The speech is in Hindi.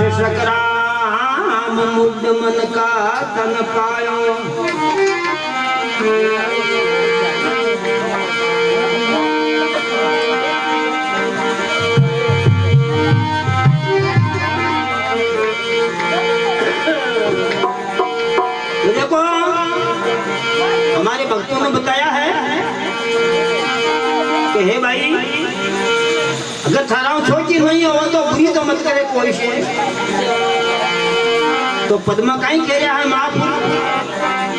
से सकराम मुद्द मन का तन पायो। देखो, हमारे भक्तों ने बताया है कि हे भाई, अगर थारा छोटी नहीं हो तो बुरी तो मत करे कोई से तो पद्मा कहीं कह रहा है महापुर